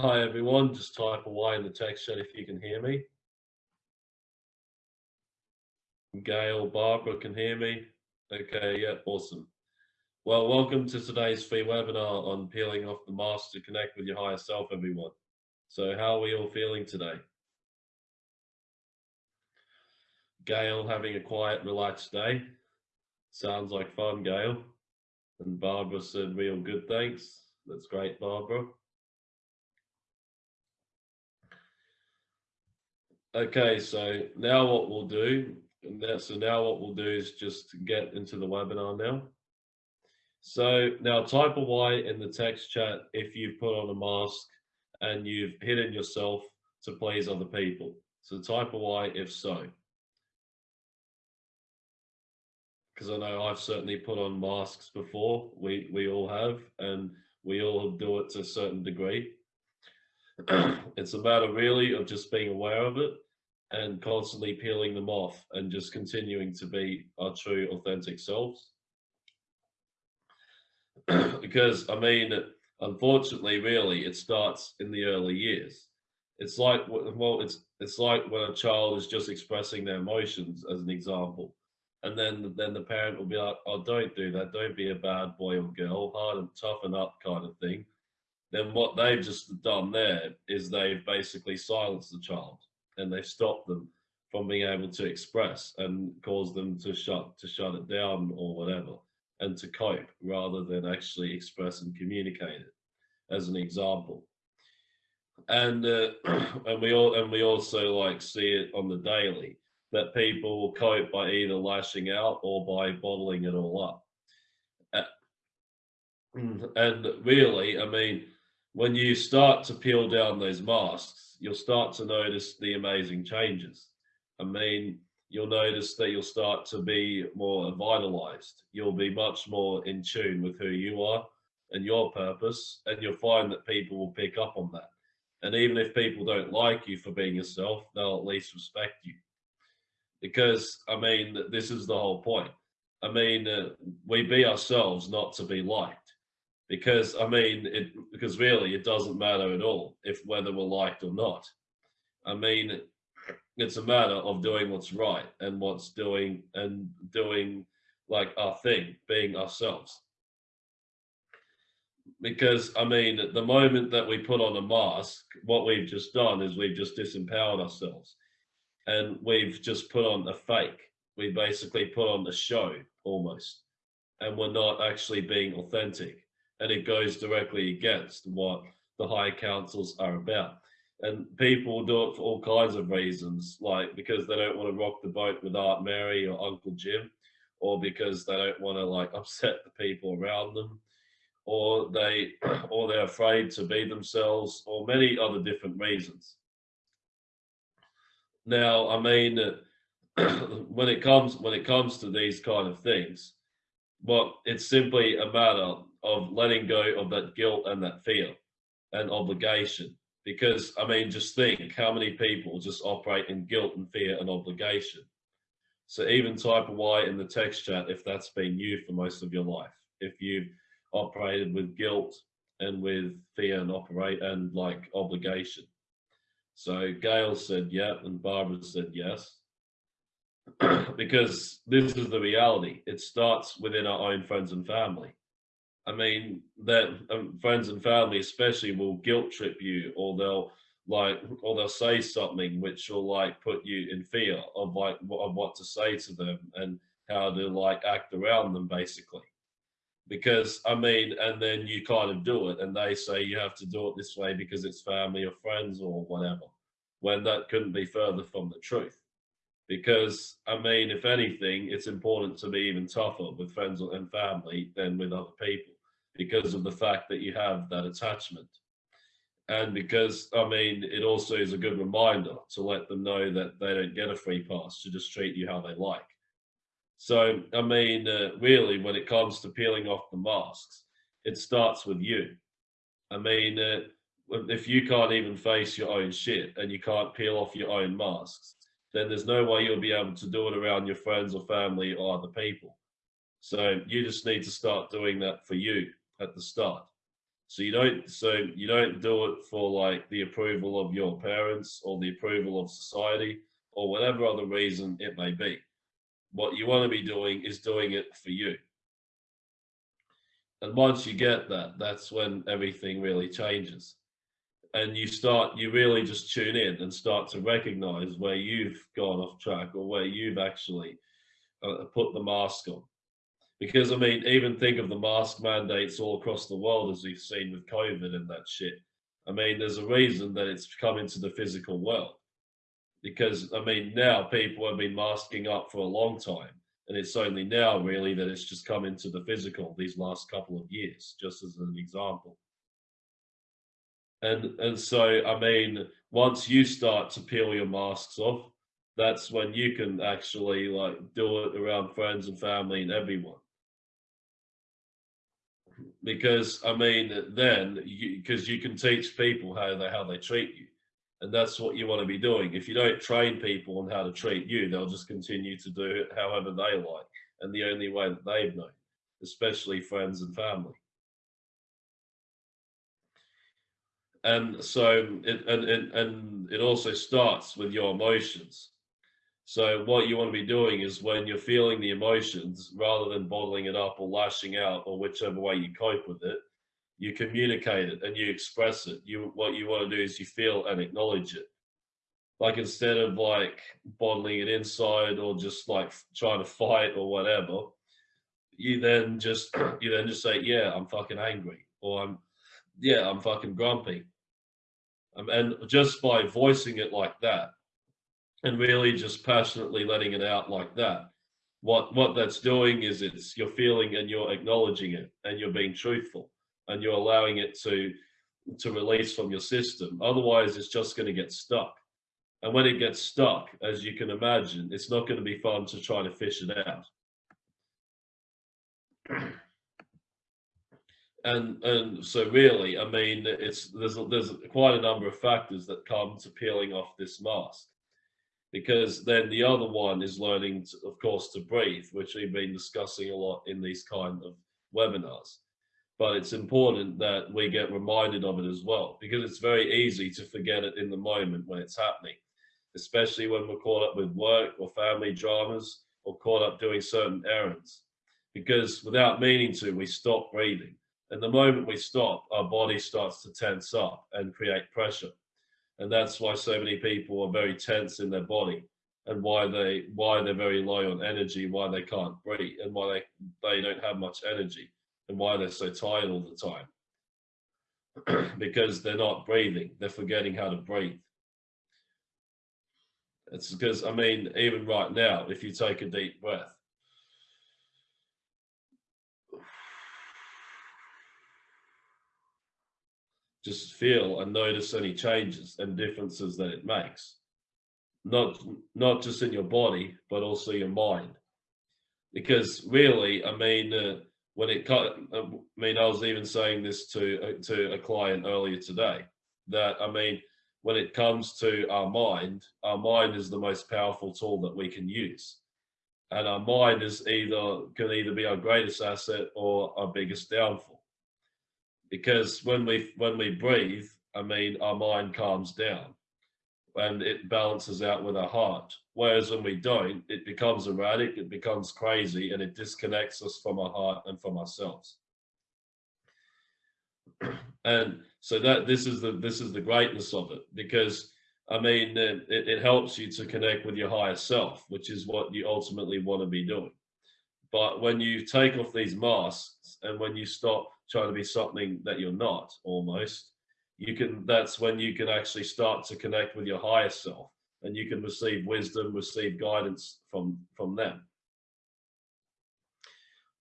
Hi everyone, just type away in the text chat if you can hear me. Gail, Barbara can hear me. Okay, yeah, awesome. Well, welcome to today's free webinar on peeling off the mask to connect with your higher self, everyone. So how are we all feeling today? Gail having a quiet, relaxed day. Sounds like fun, Gail. And Barbara said real good, thanks. That's great, Barbara. Okay, so now what we'll do, so now what we'll do is just get into the webinar now. So now type a Y in the text chat if you've put on a mask and you've hidden yourself to please other people. So type a Y if so. Because I know I've certainly put on masks before, we, we all have, and we all do it to a certain degree. it's a matter really of just being aware of it and constantly peeling them off and just continuing to be our true authentic selves. because I mean, unfortunately, really, it starts in the early years. It's like, well, it's it's like when a child is just expressing their emotions, as an example, and then then the parent will be like, "Oh, don't do that. Don't be a bad boy or girl. Hard and toughen up, kind of thing." Then what they've just done there is they've basically silenced the child and they've stopped them from being able to express and cause them to shut to shut it down or whatever and to cope rather than actually express and communicate it as an example. And uh, and we all and we also like see it on the daily that people will cope by either lashing out or by bottling it all up. And really i mean when you start to peel down those masks you'll start to notice the amazing changes. I mean, you'll notice that you'll start to be more vitalized. You'll be much more in tune with who you are and your purpose, and you'll find that people will pick up on that. And even if people don't like you for being yourself, they'll at least respect you. Because, I mean, this is the whole point. I mean, uh, we be ourselves not to be liked because I mean, it because really it doesn't matter at all if whether we're liked or not. I mean, it's a matter of doing what's right and what's doing and doing like our thing, being ourselves. Because I mean, the moment that we put on a mask, what we've just done is we've just disempowered ourselves and we've just put on a fake. We basically put on a show almost, and we're not actually being authentic and it goes directly against what the high councils are about. And people do it for all kinds of reasons, like because they don't want to rock the boat with Aunt Mary or Uncle Jim, or because they don't want to like upset the people around them, or they or they're afraid to be themselves, or many other different reasons. Now, I mean, uh, when it comes when it comes to these kind of things, but it's simply a matter of letting go of that guilt and that fear and obligation. Because, I mean, just think how many people just operate in guilt and fear and obligation. So even type a Y in the text chat if that's been you for most of your life. If you've operated with guilt and with fear and operate and like obligation. So Gail said yeah, and Barbara said yes. because this is the reality. It starts within our own friends and family. I mean, that um, friends and family especially will guilt trip you, or they'll like, or they'll say something which will like put you in fear of like of what to say to them and how to like act around them, basically. Because I mean, and then you kind of do it, and they say you have to do it this way because it's family or friends or whatever, when that couldn't be further from the truth because I mean, if anything, it's important to be even tougher with friends and family than with other people because of the fact that you have that attachment. And because, I mean, it also is a good reminder to let them know that they don't get a free pass to just treat you how they like. So, I mean, uh, really, when it comes to peeling off the masks, it starts with you. I mean, uh, if you can't even face your own shit and you can't peel off your own masks, then there's no way you'll be able to do it around your friends or family or other people. So you just need to start doing that for you at the start. So you don't so you don't do it for like the approval of your parents or the approval of society or whatever other reason it may be. What you want to be doing is doing it for you. And once you get that, that's when everything really changes. And you start, you really just tune in and start to recognize where you've gone off track or where you've actually uh, put the mask on. Because I mean, even think of the mask mandates all across the world as we've seen with COVID and that shit. I mean, there's a reason that it's come into the physical world. Because I mean, now people have been masking up for a long time. And it's only now really that it's just come into the physical these last couple of years, just as an example. And and so I mean, once you start to peel your masks off, that's when you can actually like do it around friends and family and everyone because I mean, then because you, you, can teach people how they how they treat you, and that's what you want to be doing. If you don't train people on how to treat you, they'll just continue to do it however they like, and the only way that they've known, especially friends and family. And so, it, and, and and it also starts with your emotions. So what you want to be doing is when you're feeling the emotions, rather than bottling it up or lashing out or whichever way you cope with it, you communicate it and you express it. You what you want to do is you feel and acknowledge it. Like instead of like bottling it inside or just like trying to fight or whatever, you then just you then just say, yeah, I'm fucking angry, or I'm yeah, I'm fucking grumpy. Um, and just by voicing it like that, and really just passionately letting it out like that. What what that's doing is it's you're feeling and you're acknowledging it and you're being truthful and you're allowing it to to release from your system. Otherwise it's just going to get stuck. And when it gets stuck as you can imagine it's not going to be fun to try to fish it out. And and so really i mean it's there's there's quite a number of factors that come to peeling off this mask because then the other one is learning, to, of course, to breathe, which we've been discussing a lot in these kind of webinars. But it's important that we get reminded of it as well, because it's very easy to forget it in the moment when it's happening, especially when we're caught up with work or family dramas or caught up doing certain errands. Because without meaning to, we stop breathing. And the moment we stop, our body starts to tense up and create pressure and that's why so many people are very tense in their body and why they why they're very low on energy why they can't breathe and why they they don't have much energy and why they're so tired all the time. Because they're not breathing they're forgetting how to breathe. It's because i mean even right now if you take a deep breath just feel and notice any changes and differences that it makes. Not not just in your body but also your mind. Because really i mean uh, when it uh, i mean i was even saying this to uh, to a client earlier today that i mean when it comes to our mind our mind is the most powerful tool that we can use. And our mind is either can either be our greatest asset or our biggest downfall because when we when we breathe, I mean, our mind calms down and it balances out with our heart. Whereas when we don't, it becomes erratic, it becomes crazy, and it disconnects us from our heart and from ourselves. and so that this is the this is the greatness of it because I mean it, it helps you to connect with your higher self, which is what you ultimately want to be doing. But when you take off these masks and when you stop trying to be something that you're not almost, you can that's when you can actually start to connect with your higher self and you can receive wisdom, receive guidance from from them.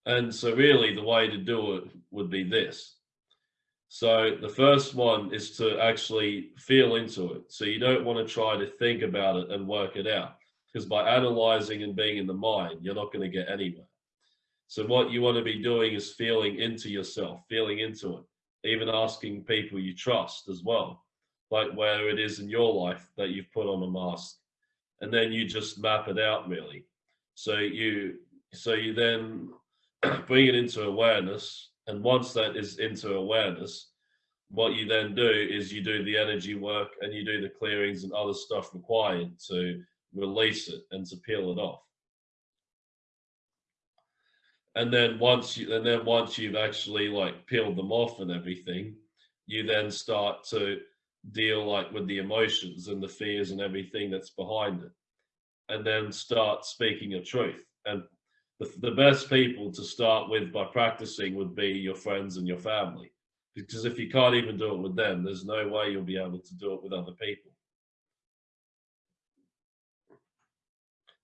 And so really the way to do it would be this. So the first one is to actually feel into it. So you don't want to try to think about it and work it out because by analyzing and being in the mind, you're not going to get anywhere. So what you want to be doing is feeling into yourself, feeling into it, even asking people you trust as well, like where it is in your life that you've put on a mask. And then you just map it out really. So you so you then bring it into awareness. And once that is into awareness, what you then do is you do the energy work and you do the clearings and other stuff required to release it and to peel it off. And then once you and then once you've actually like peeled them off and everything, you then start to deal like with the emotions and the fears and everything that's behind it. And then start speaking your truth. And the, the best people to start with by practicing would be your friends and your family because if you can't even do it with them, there's no way you'll be able to do it with other people.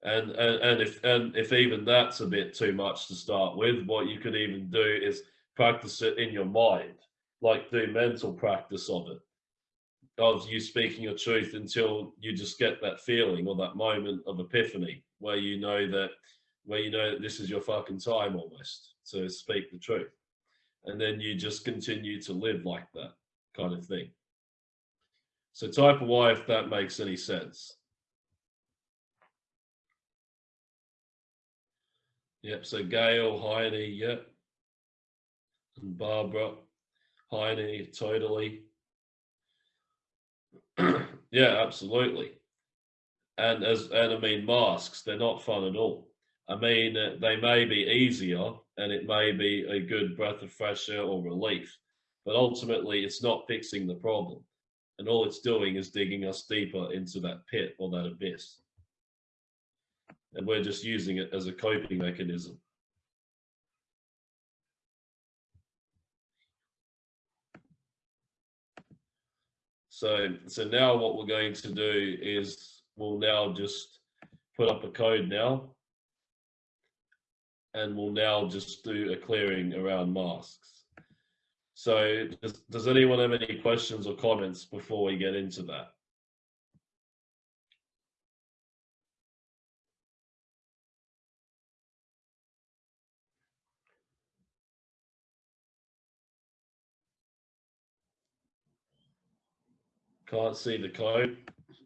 And, and and if and if even that's a bit too much to start with, what you could even do is practice it in your mind, like do mental practice of it, of you speaking your truth until you just get that feeling or that moment of epiphany where you know that where you know that this is your fucking time almost to speak the truth and then you just continue to live like that kind of thing. So type Y if that makes any sense. Yep, so Gail, Heidi, yep. And Barbara, Heidi, totally. yeah, absolutely. And as and I mean masks, they're not fun at all. I mean, uh, they may be easier and it may be a good breath of fresh air or relief, but ultimately it's not fixing the problem. And all it's doing is digging us deeper into that pit or that abyss. And we're just using it as a coping mechanism. So, so now what we're going to do is we'll now just put up a code now and we'll now just do a clearing around masks. So does, does anyone have any questions or comments before we get into that? Can't see the code.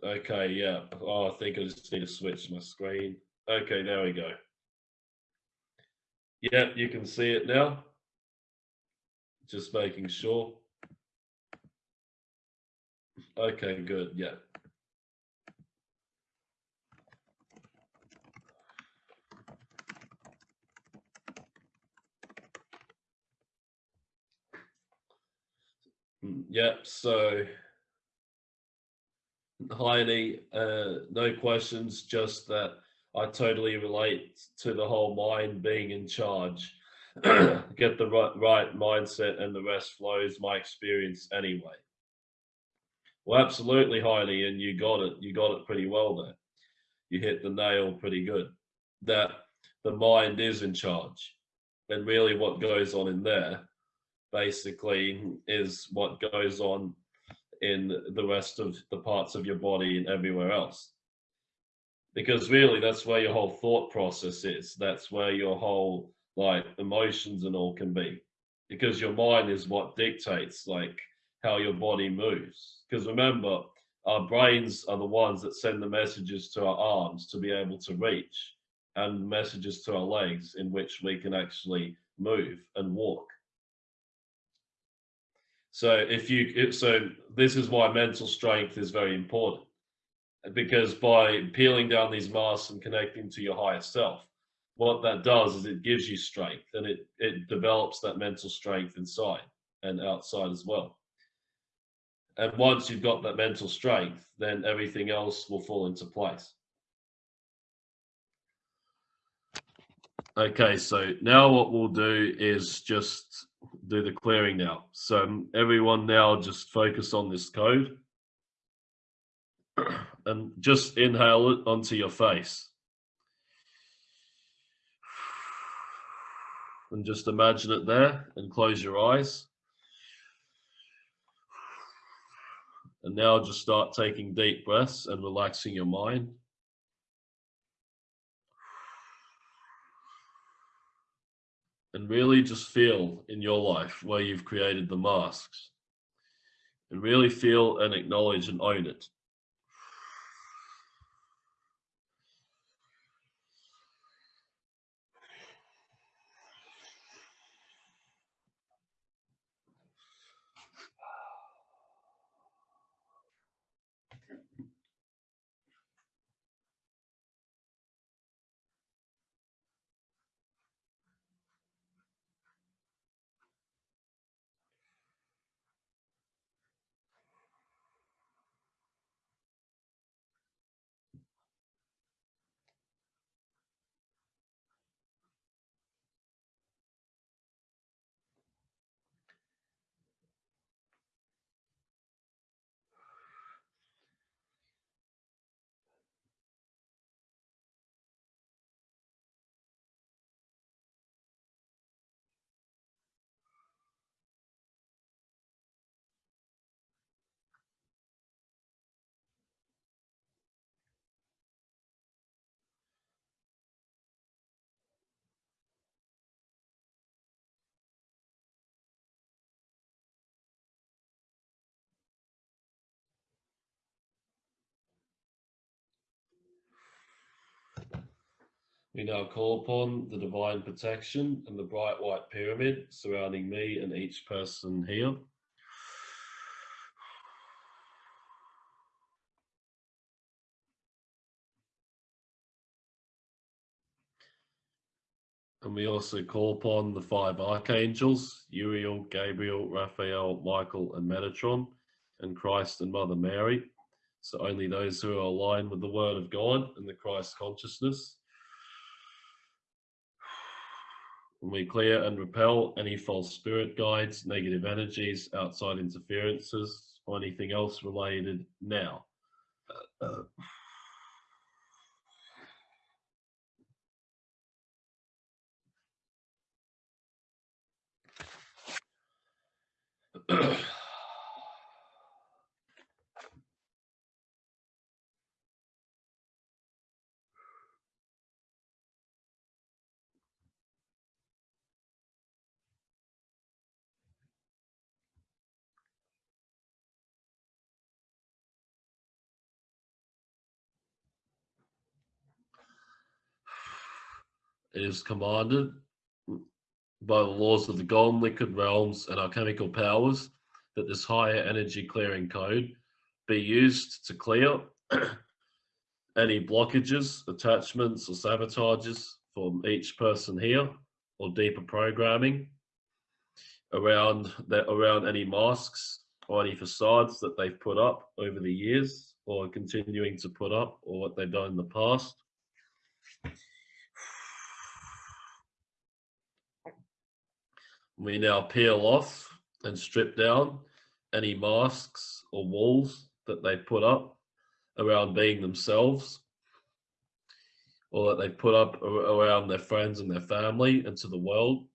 Okay, yeah. Oh, I think I just need to switch my screen. Okay, there we go. Yeah, you can see it now. Just making sure. Okay, good. Yeah. Hmm, yep, so Heine, uh, no questions, just that I totally relate to the whole mind being in charge. Get the right, right mindset and the rest flows my experience anyway. Well, absolutely, Heidi, and you got it. You got it pretty well there. You hit the nail pretty good. That the mind is in charge. And really what goes on in there basically is what goes on in the rest of the parts of your body and everywhere else. Because really that's where your whole thought process is. That's where your whole like emotions and all can be. Because your mind is what dictates like how your body moves. Because remember our brains are the ones that send the messages to our arms to be able to reach and messages to our legs in which we can actually move and walk so if you so this is why mental strength is very important because by peeling down these masks and connecting to your higher self, what that does is it gives you strength and it, it develops that mental strength inside and outside as well. And once you've got that mental strength, then everything else will fall into place. Okay, so now what we'll do is just do the clearing now. So um, everyone now just focus on this code and just inhale it onto your face. And just imagine it there and close your eyes. And now just start taking deep breaths and relaxing your mind. And really just feel in your life where you've created the masks. And really feel and acknowledge and own it. We now call upon the divine protection and the bright white pyramid surrounding me and each person here. And we also call upon the five archangels Uriel, Gabriel, Raphael, Michael, and Metatron, and Christ and Mother Mary. So only those who are aligned with the Word of God and the Christ consciousness. And we clear and repel any false spirit guides, negative energies, outside interferences, or anything else related now. Uh, uh, is commanded by the laws of the golden liquid realms and our chemical powers that this higher energy clearing code be used to clear any blockages, attachments, or sabotages from each person here or deeper programming around that around any masks or any facades that they've put up over the years or continuing to put up or what they've done in the past. We now peel off and strip down any masks or walls that they put up around being themselves or that they put up around their friends and their family and to the world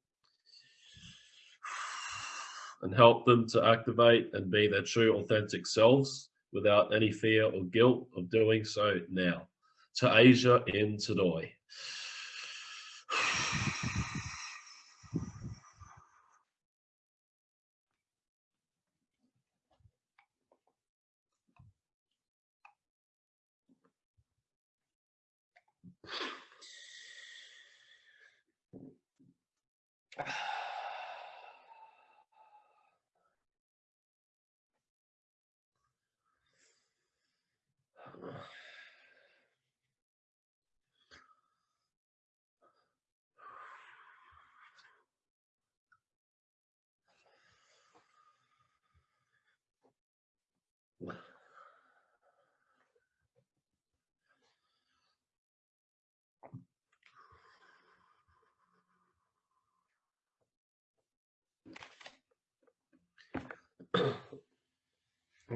and help them to activate and be their true authentic selves without any fear or guilt of doing so now. To Asia in Tadoi.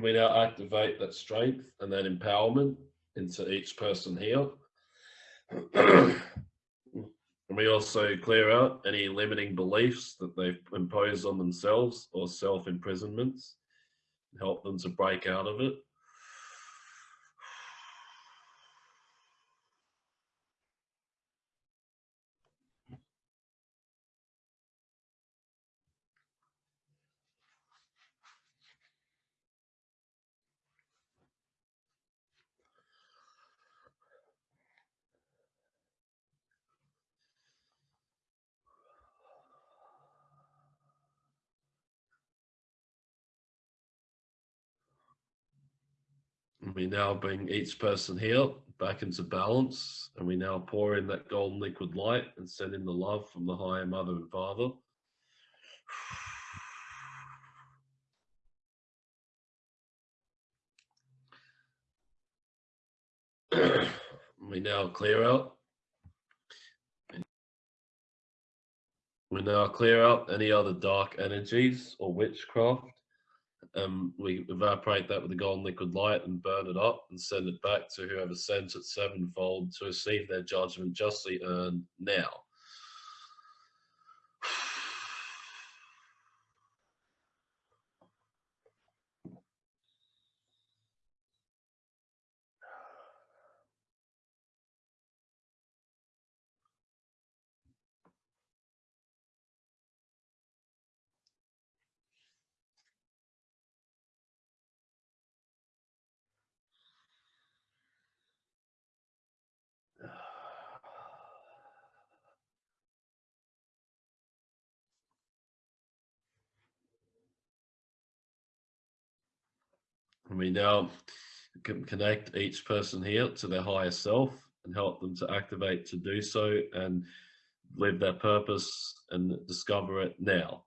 we now activate that strength and that empowerment into each person here. and we also clear out any limiting beliefs that they've imposed on themselves or self imprisonments, help them to break out of it. We now bring each person here back into balance and we now pour in that golden liquid light and send in the love from the higher mother and father. we now clear out. We now clear out any other dark energies or witchcraft um, we evaporate that with the golden liquid light and burn it up and send it back to whoever sent it sevenfold to receive their judgment justly earned now. And we now can connect each person here to their higher self and help them to activate to do so and live their purpose and discover it now.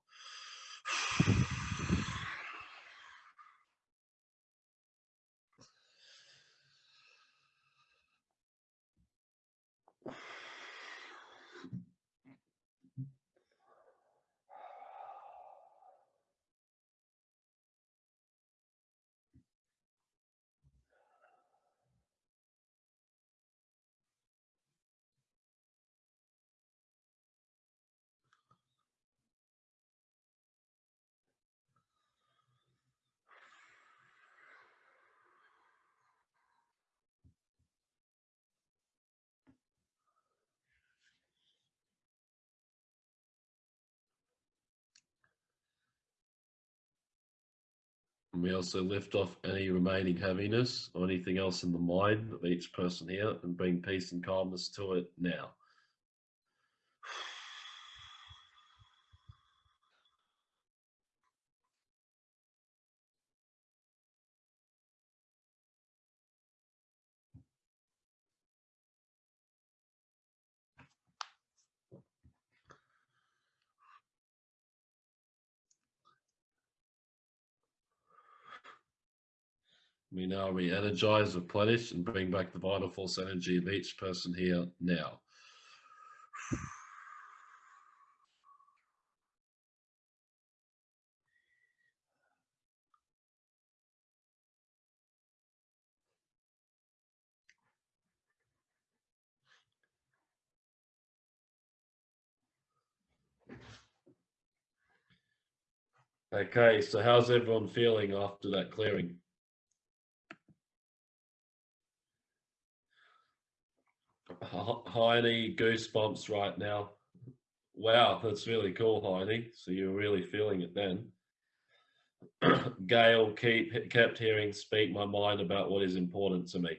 And we also lift off any remaining heaviness or anything else in the mind of each person here and bring peace and calmness to it now. We now re-energize, replenish, and bring back the vital force energy of each person here now. Okay, so how's everyone feeling after that clearing? Heine, goosebumps right now. Wow, that's really cool, Heine. So you're really feeling it then. Gail keep kept hearing speak my mind about what is important to me.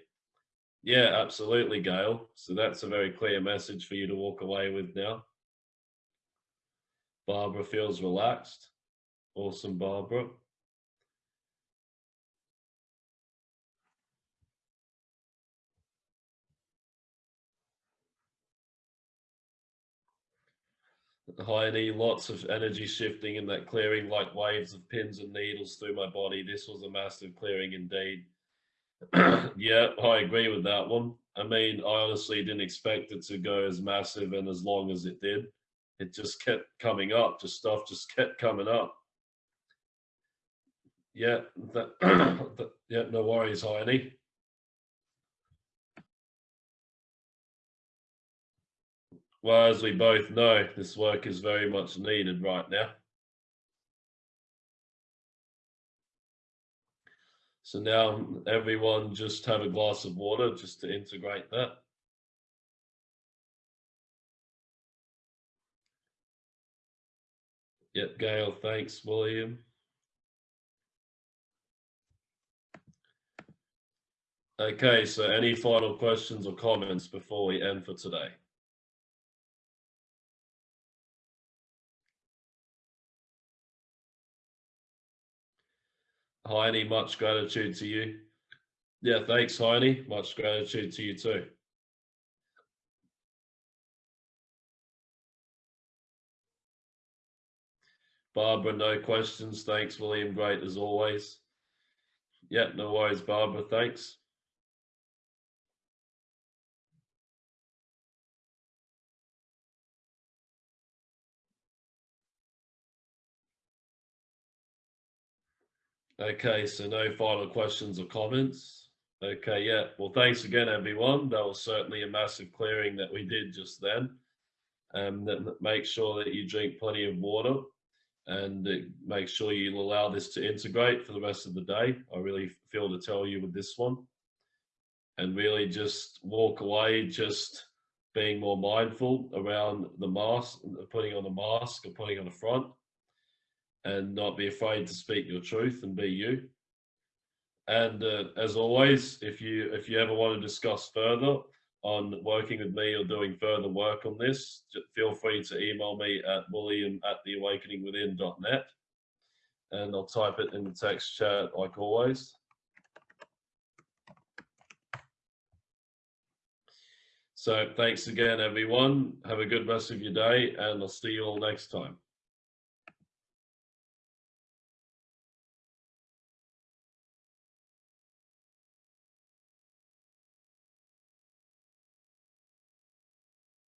Yeah, absolutely, Gail. So that's a very clear message for you to walk away with now. Barbara feels relaxed. Awesome, Barbara. Heidi, lots of energy shifting in that clearing like waves of pins and needles through my body. This was a massive clearing indeed. yeah, I agree with that one. I mean, I honestly didn't expect it to go as massive and as long as it did. It just kept coming up, just stuff just kept coming up. Yeah, that, that yeah, no worries, Heidi. Well, as we both know, this work is very much needed right now. So now everyone just have a glass of water just to integrate that. Yep, Gail, thanks, William. Okay, so any final questions or comments before we end for today? Heine, much gratitude to you. Yeah, thanks, Heine. Much gratitude to you too. Barbara, no questions. Thanks, William. Great as always. Yeah, no worries, Barbara. Thanks. Okay, so no final questions or comments. Okay, yeah. Well, thanks again, everyone. That was certainly a massive clearing that we did just then. Um, that make sure that you drink plenty of water and make sure you allow this to integrate for the rest of the day. I really feel to tell you with this one. And really just walk away, just being more mindful around the mask, putting on the mask or putting on the front and not be afraid to speak your truth and be you. And uh, as always, if you if you ever want to discuss further on working with me or doing further work on this, feel free to email me at william at theawakeningwithin.net. And I'll type it in the text chat like always. So thanks again, everyone. Have a good rest of your day and I'll see you all next time.